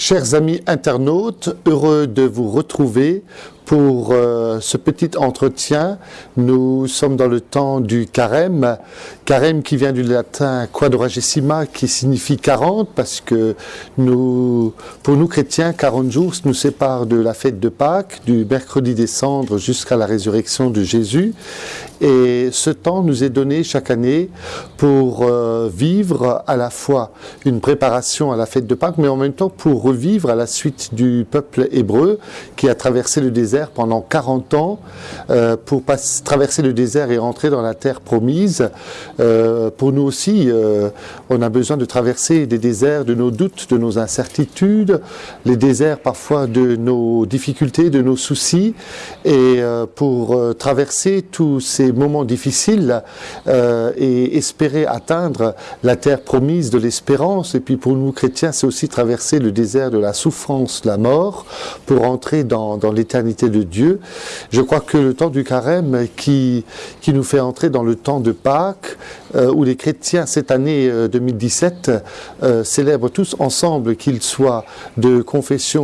Chers amis internautes, heureux de vous retrouver pour euh, ce petit entretien. Nous sommes dans le temps du carême, carême qui vient du latin quadragesima qui signifie 40 parce que pour nous chrétiens, 40 jours nous séparent de la fête de Pâques, du mercredi des cendres jusqu'à la résurrection de Jésus. Et ce temps nous est donné chaque année pour euh, vivre à la fois une préparation à la fête de Pâques, mais en même temps pour revivre à la suite du peuple hébreu qui a traversé le désert pendant 40 ans euh, pour traverser le désert et rentrer dans la terre promise. Euh, pour nous aussi, euh, on a besoin de traverser des déserts de nos doutes, de nos incertitudes, les déserts parfois de nos difficultés, de nos soucis. Et pour traverser tous ces moments difficiles et espérer atteindre la terre promise de l'espérance, et puis pour nous chrétiens, c'est aussi traverser le désert de la souffrance, la mort, pour entrer dans, dans l'éternité de Dieu. Je crois que le temps du carême qui, qui nous fait entrer dans le temps de Pâques, euh, où les chrétiens, cette année 2017, euh, euh, célèbrent tous ensemble, qu'ils soient de confession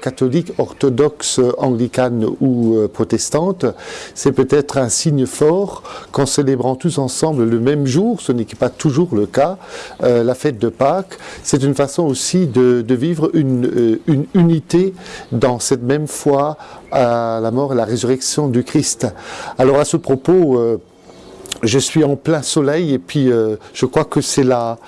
catholique, orthodoxe, anglicane ou protestante, c'est peut-être un signe fort qu'en célébrant tous ensemble le même jour, ce n'est pas toujours le cas, la fête de Pâques, c'est une façon aussi de, de vivre une, une unité dans cette même foi à la mort et la résurrection du Christ. Alors à ce propos, je suis en plein soleil et puis euh, je crois que c'est la,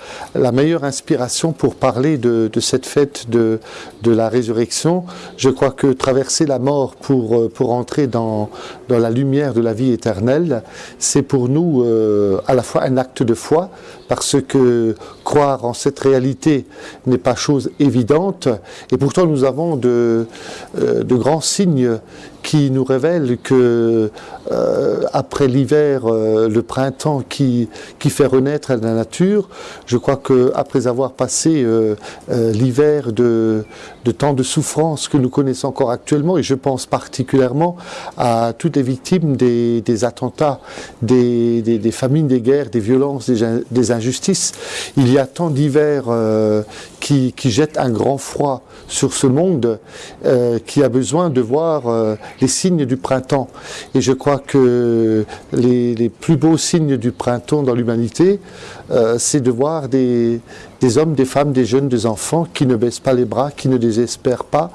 meilleure inspiration pour parler de, cette fête de, de, la résurrection. Je crois que traverser la mort pour, euh, pour entrer dans, dans la lumière de la vie éternelle, c'est pour nous euh, à la fois un acte de foi, parce que croire en cette réalité n'est pas chose évidente, et pourtant nous avons de, de grands signes qui nous révèlent que euh, après l'hiver, euh, le printemps qui, qui fait renaître la nature, je crois que après avoir passé euh, l'hiver de, de tant de souffrances que nous connaissons encore actuellement, et je pense particulièrement à toutes les victimes des, des attentats, des, des, famines, des guerres, des violences, des, injustices, il y a tant d'hivers qui, qui jettent un grand froid sur ce monde qui a besoin de voir les signes du printemps. Et je crois que les, plus beaux signes du printemps dans l'humanité, euh, c'est de voir des, des hommes, des femmes, des jeunes, des enfants qui ne baissent pas les bras, qui ne désespèrent pas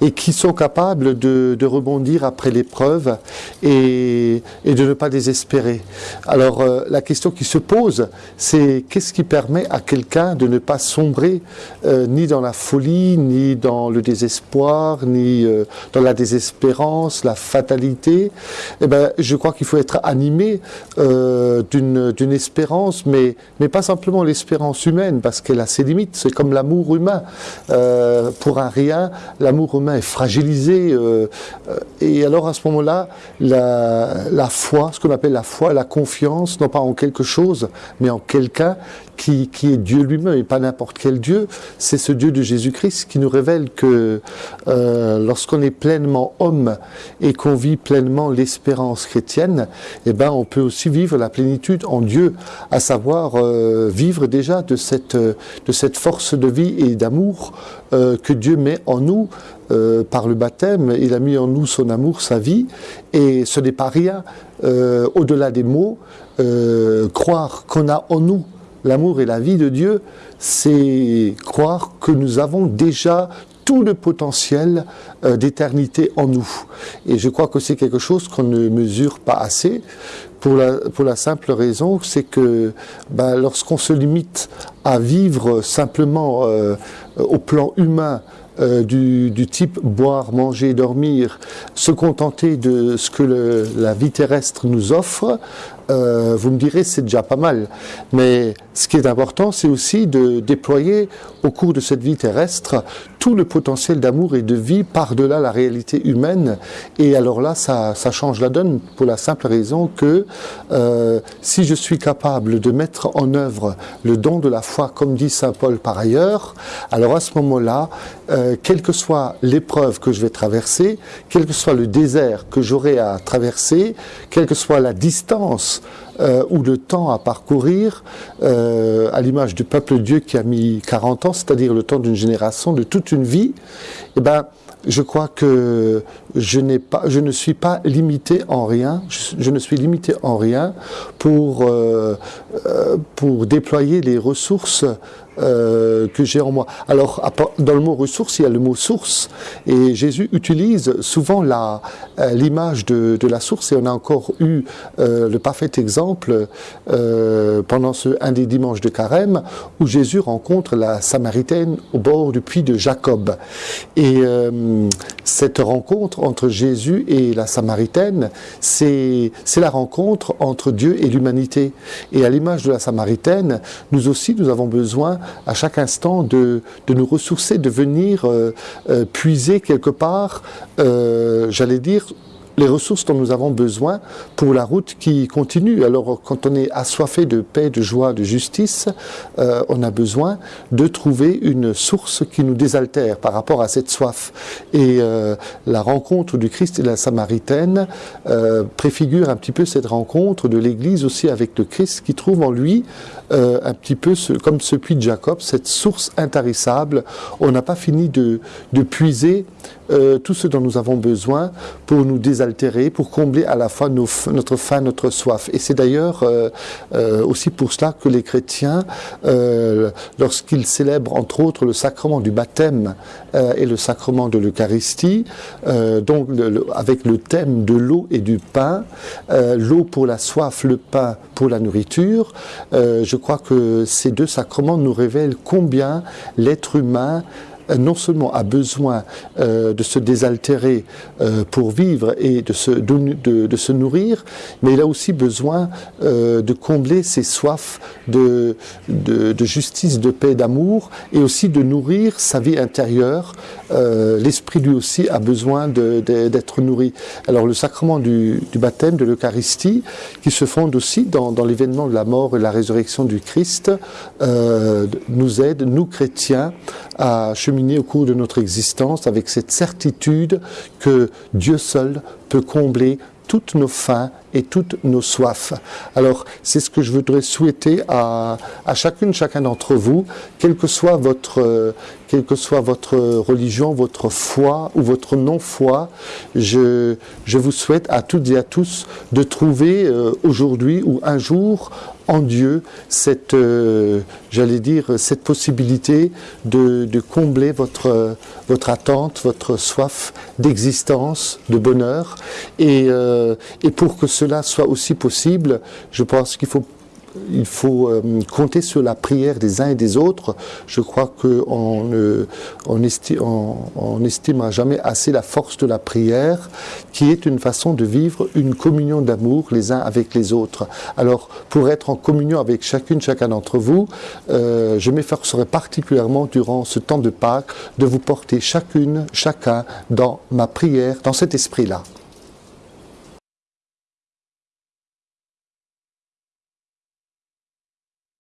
et qui sont capables de, rebondir après l'épreuve et, de ne pas désespérer. Alors euh, la question qui se pose, c'est qu'est-ce qui permet à quelqu'un de ne pas sombrer euh, ni dans la folie, ni dans le désespoir, ni euh, dans la désespérance, la fatalité? Eh ben, je crois qu'il faut être animé d'une espérance, mais, mais pas simplement l'espérance humaine, parce qu'elle a ses limites. C'est comme l'amour humain. Euh, pour un rien, l'amour humain est fragilisé. Euh, et alors à ce moment-là, la, foi, ce qu'on appelle la foi, la confiance, non pas en quelque chose, mais en quelqu'un qui, qui, est Dieu lui-même et pas n'importe quel Dieu, c'est ce Dieu de Jésus-Christ qui nous révèle que euh, lorsqu'on est pleinement homme et qu'on vit pleinement l'espérance chrétienne, eh ben on peut aussi vivre la plénitude en Dieu, à savoir euh, vivre déjà de cette, de cette force de vie et d'amour euh, que Dieu met en nous euh, par le baptême. Il a mis en nous son amour, sa vie, et ce n'est pas rien. Euh, Au-delà des mots, croire qu'on a en nous l'amour et la vie de Dieu, c'est croire que nous avons déjà tout le potentiel d'éternité en nous. Et je crois que c'est quelque chose qu'on ne mesure pas assez, pour la, simple raison, c'est que ben, lorsqu'on se limite à vivre simplement euh, au plan humain, euh, du, type boire, manger, dormir, se contenter de ce que la vie terrestre nous offre, euh, vous me direz c'est déjà pas mal. Mais ce qui est important, c'est aussi de déployer au cours de cette vie terrestre tout le potentiel d'amour et de vie par-delà la réalité humaine. Et alors là, ça, change la donne pour la simple raison que euh, si je suis capable de mettre en œuvre le don de la foi, comme dit Saint Paul par ailleurs, alors à ce moment-là, euh, quelle que soit l'épreuve que je vais traverser, quel que soit le désert que j'aurai à traverser, quelle que soit la distance euh, ou le temps à parcourir, euh, à l'image du peuple Dieu qui a mis 40 ans, c'est-à-dire le temps d'une génération, de toute une vie, eh ben, je crois que je, pas, je ne suis pas limité en rien, je, ne suis limité en rien pour, euh, euh, pour déployer les ressources euh, que j'ai en moi. Alors, dans le mot ressource, il y a le mot source. Et Jésus utilise souvent l'image de, de, la source. Et on a encore eu le parfait exemple pendant ce, un des dimanches de carême, où Jésus rencontre la Samaritaine au bord du puits de Jacob. Et cette rencontre entre Jésus et la Samaritaine, c'est la rencontre entre Dieu et l'humanité. Et à l'image de la Samaritaine, nous aussi, nous avons besoin à chaque instant de, nous ressourcer, de venir euh, euh, puiser quelque part, euh, j'allais dire, les ressources dont nous avons besoin pour la route qui continue. Alors quand on est assoiffé de paix, de joie, de justice, euh, on a besoin de trouver une source qui nous désaltère par rapport à cette soif. Et euh, la rencontre du Christ et de la Samaritaine euh, préfigure un petit peu cette rencontre de l'Église aussi avec le Christ qui trouve en lui un petit peu comme ce puits de Jacob, cette source intarissable. On n'a pas fini de puiser tout ce dont nous avons besoin pour nous désaltérer pour combler à la fois notre faim, notre soif. Et c'est d'ailleurs euh, euh, aussi pour cela que les chrétiens, euh, lorsqu'ils célèbrent entre autres le sacrement du baptême et le sacrement de l'Eucharistie, donc avec le thème de l'eau et du pain, l'eau pour la soif, le pain pour la nourriture, je crois que ces deux sacrements nous révèlent combien l'être humain non seulement a besoin euh, de se désaltérer euh, pour vivre et de se, nourrir, mais il a aussi besoin de combler ses soifs de, justice, de paix, d'amour, et aussi de nourrir sa vie intérieure. L'esprit lui aussi a besoin d'être nourri. Alors le sacrement du, baptême, de l'Eucharistie, qui se fonde aussi dans, l'événement de la mort et la résurrection du Christ, nous aide, nous chrétiens, à au cours de notre existence avec cette certitude que Dieu seul peut combler toutes nos faims et toutes nos soifs. Alors, c'est ce que je voudrais souhaiter à, à chacune, chacun d'entre vous, quelle que soit votre, quelle que soit votre religion, votre foi ou votre non-foi, je, je vous souhaite à toutes et à tous de trouver euh, aujourd'hui ou un jour en Dieu cette, euh, j'allais dire, cette possibilité de, de combler votre, votre attente, votre soif d'existence, de bonheur. Et, euh, et pour que cela soit aussi possible, je pense qu'il faut euh, compter sur la prière des uns et des autres. Je crois qu'on on estime, on, jamais assez la force de la prière, qui est une façon de vivre une communion d'amour les uns avec les autres. Alors, pour être en communion avec chacune, chacun d'entre vous, euh, je m'efforcerai particulièrement durant ce temps de Pâques de vous porter chacune, chacun dans ma prière, dans cet esprit-là.